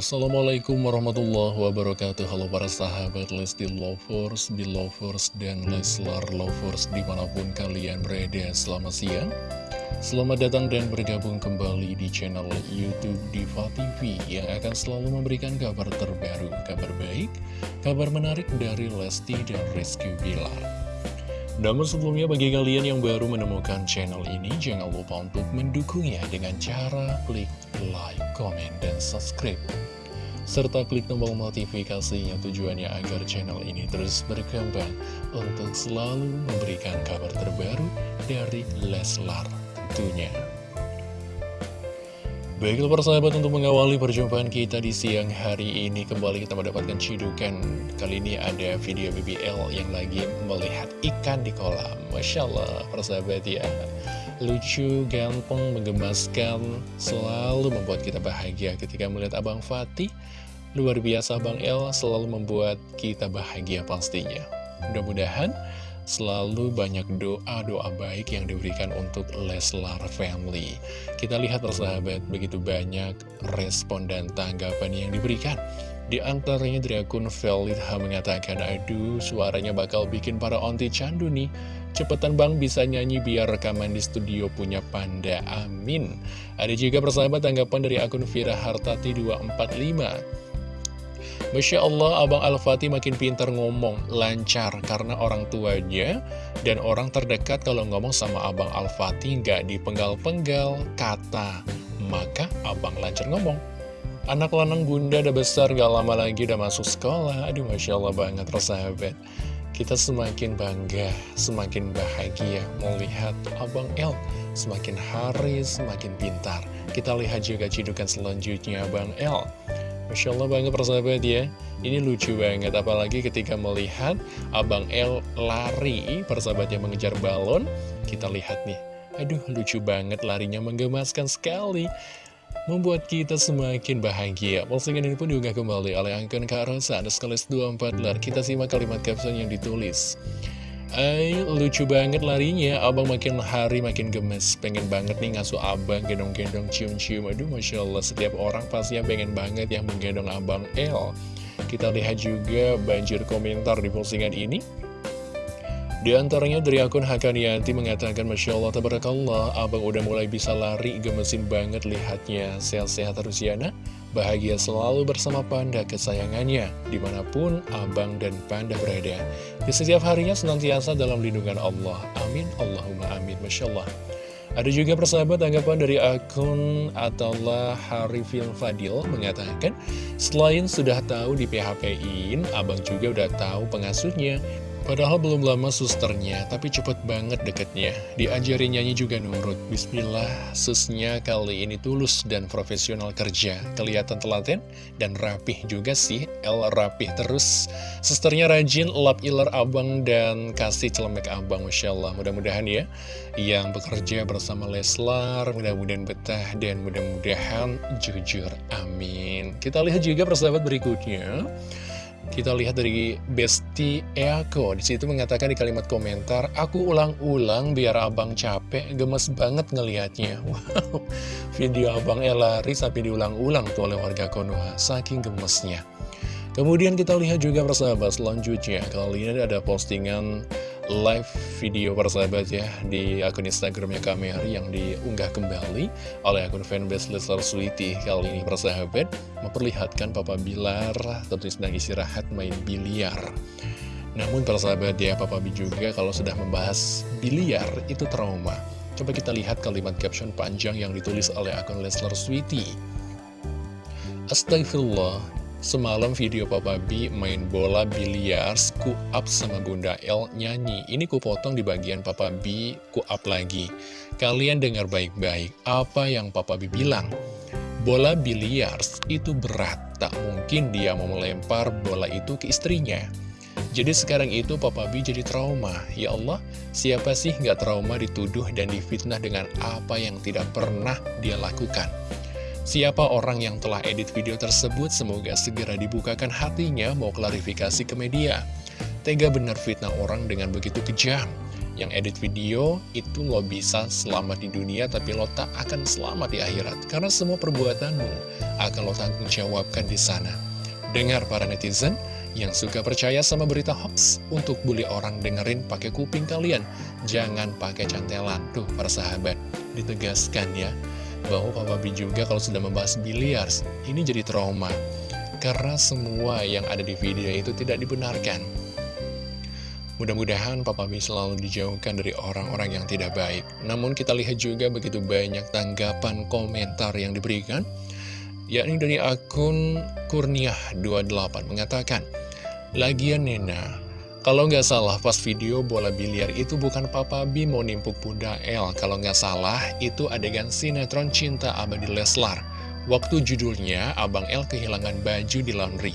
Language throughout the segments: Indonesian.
Assalamualaikum warahmatullahi wabarakatuh. Halo para sahabat Lesti Lovers, Belovers, dan Leslar Lovers di mana pun kalian berada. Selamat siang. Selamat datang dan bergabung kembali di channel Youtube Diva TV Yang akan selalu memberikan kabar terbaru, kabar baik, kabar menarik dari Lesti dan Rizky Bilar. Namun sebelumnya bagi kalian yang baru menemukan channel ini, jangan lupa untuk mendukungnya dengan cara klik like, comment, dan subscribe. Serta klik tombol notifikasinya tujuannya agar channel ini terus berkembang untuk selalu memberikan kabar terbaru dari Leslar tentunya. Baiklah persahabat untuk mengawali perjumpaan kita di siang hari ini Kembali kita mendapatkan cidukan. Kali ini ada video BBL yang lagi melihat ikan di kolam. Masya Allah persahabat ya Lucu, ganteng, menggemaskan Selalu membuat kita bahagia ketika melihat Abang Fatih Luar biasa Abang El selalu membuat kita bahagia pastinya Mudah-mudahan selalu banyak doa-doa baik yang diberikan untuk Leslar Family. Kita lihat persahabat, begitu banyak respon dan tanggapan yang diberikan. Di antaranya dari akun Velitha mengatakan, aduh suaranya bakal bikin para onti candu nih. Cepetan bang bisa nyanyi biar rekaman di studio punya panda, amin. Ada juga persahabat tanggapan dari akun Vira Hartati 245. Masya Allah, Abang Al-Fatih makin pintar ngomong, lancar, karena orang tuanya dan orang terdekat kalau ngomong sama Abang Al-Fatih nggak dipenggal-penggal kata, maka Abang lancar ngomong. Anak lanang bunda udah besar, gak lama lagi udah masuk sekolah, aduh Masya Allah banget, persahabat. Kita semakin bangga, semakin bahagia melihat Abang El semakin hari semakin pintar. Kita lihat juga cidukan selanjutnya Abang El. Masya Allah banget persahabat ya Ini lucu banget apalagi ketika melihat Abang L lari persahabat yang mengejar balon Kita lihat nih Aduh lucu banget larinya menggemaskan sekali Membuat kita semakin bahagia. Postingan ini pun juga kembali oleh Angkon Kak Rosa Ada sekaligus 24 lar. Kita simak kalimat caption yang ditulis. Ay, lucu banget larinya, abang makin hari makin gemes. Pengen banget nih ngasuh abang, gendong-gendong, cium-cium. Aduh, Masya Allah, setiap orang pasti yang pengen banget yang menggendong abang El. Kita lihat juga banjir komentar di postingan ini di antaranya dari akun Hakanianti mengatakan Masya Allah, Tabarakallah, abang udah mulai bisa lari, gemesin banget lihatnya Sehat-sehat terus ya Bahagia selalu bersama Panda kesayangannya, di mana pun Abang dan Panda berada. Di setiap harinya senantiasa dalam lindungan Allah. Amin, Allahumma amin, Masya Allah. Ada juga persahabat tanggapan dari akun Ataulah Harifin Fadil mengatakan, selain sudah tahu di PHP-in, Abang juga udah tahu pengasuhnya. Padahal belum lama susternya, tapi cepet banget deketnya. Diajari nyanyi juga nurut. Bismillah, susnya kali ini tulus dan profesional kerja. Kelihatan telaten dan rapih juga sih. El rapih terus. Susternya rajin, lap iler abang dan kasih celemek abang. Masya Allah, mudah-mudahan ya. Yang bekerja bersama Leslar, mudah-mudahan betah dan mudah-mudahan jujur. Amin. Kita lihat juga persahabat berikutnya. Kita lihat dari Besti Eako di situ mengatakan di kalimat komentar, aku ulang-ulang biar abang capek, gemes banget ngelihatnya. Wow, video abang lari sampai diulang-ulang tuh oleh warga Konoha, saking gemesnya. Kemudian kita lihat juga persahabat selanjutnya, kali ini ada postingan live video persahabat ya di akun Instagramnya Kamer yang diunggah kembali oleh akun fanbase Leslar Sweety kali ini persahabat. Memperlihatkan Papa Bilar tentu sedang istirahat main biliar. Namun persahabat ya Papa B juga kalau sudah membahas biliar itu trauma. Coba kita lihat kalimat caption panjang yang ditulis oleh akun Leslar Sweety Astagfirullah Semalam video Papa B main bola biliar, ku up sama Bunda L nyanyi. Ini ku potong di bagian Papa B, ku up lagi. Kalian dengar baik-baik, apa yang Papa B bilang? Bola biliar itu berat, tak mungkin dia mau melempar bola itu ke istrinya. Jadi sekarang itu Papa B jadi trauma. Ya Allah, siapa sih nggak trauma dituduh dan difitnah dengan apa yang tidak pernah dia lakukan? Siapa orang yang telah edit video tersebut semoga segera dibukakan hatinya mau klarifikasi ke media. Tega benar fitnah orang dengan begitu kejam. yang edit video itu lo bisa selamat di dunia tapi lo tak akan selamat di akhirat karena semua perbuatanmu akan lo tanggung jawabkan di sana. Dengar para netizen yang suka percaya sama berita hoax untuk bully orang dengerin pakai kuping kalian, jangan pakai cantelan. Tuh para sahabat, ditegaskan ya bahwa Papa B juga kalau sudah membahas biliar ini jadi trauma karena semua yang ada di video itu tidak dibenarkan. Mudah-mudahan Papa B selalu dijauhkan dari orang-orang yang tidak baik. Namun kita lihat juga begitu banyak tanggapan komentar yang diberikan, yakni dari akun Kurniah28 mengatakan, Lagian Nena, kalau nggak salah pas video bola biliar itu bukan Papa B mau nimpuk Bunda L. Kalau nggak salah itu adegan sinetron Cinta Abadi Leslar. Waktu judulnya Abang L kehilangan baju di laundry.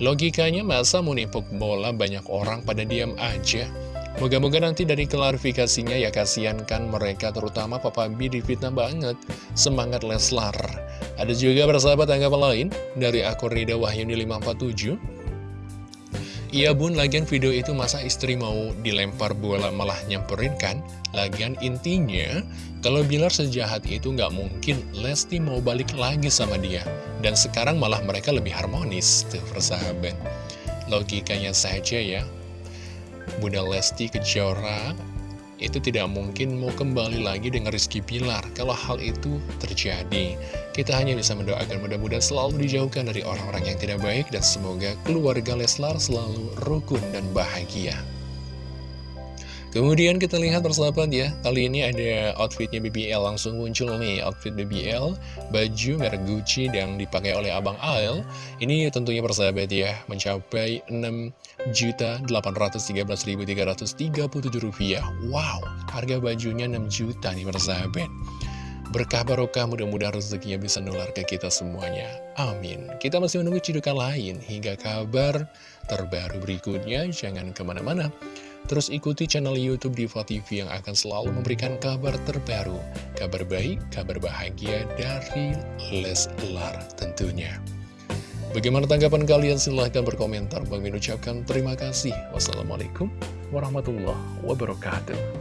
Logikanya masa mau nimpuk bola banyak orang pada diam aja. Moga-moga nanti dari klarifikasinya ya kasihan kan mereka terutama Papa B difitnah banget. Semangat Leslar. Ada juga persahabat tanggapan lain dari akun Rida Wahyuni 547. Iya bun, lagian video itu masa istri mau dilempar bola malah nyamperin kan? Lagian intinya, kalau Bilar sejahat itu nggak mungkin Lesti mau balik lagi sama dia. Dan sekarang malah mereka lebih harmonis, tuh persahabat. Logikanya saja ya. Bunda Lesti Kejora itu tidak mungkin mau kembali lagi dengan Rizky Pilar kalau hal itu terjadi. Kita hanya bisa mendoakan mudah-mudahan selalu dijauhkan dari orang-orang yang tidak baik dan semoga keluarga Leslar selalu rukun dan bahagia. Kemudian kita lihat persahabat ya, kali ini ada outfitnya BBL langsung muncul nih, outfit BBL, baju merek Gucci yang dipakai oleh Abang Ael. Ini tentunya persahabat ya, mencapai 6.813.337 rupiah. Wow, harga bajunya 6 juta nih persahabat. Berkah barokah mudah-mudahan rezekinya bisa nular ke kita semuanya. Amin. Kita masih menunggu cidukan lain hingga kabar terbaru berikutnya. Jangan ke mana-mana. Terus ikuti channel Youtube Diva TV yang akan selalu memberikan kabar terbaru, kabar baik, kabar bahagia dari Leslar tentunya. Bagaimana tanggapan kalian? Silahkan berkomentar. Bagi ucapkan terima kasih. Wassalamualaikum warahmatullahi wabarakatuh.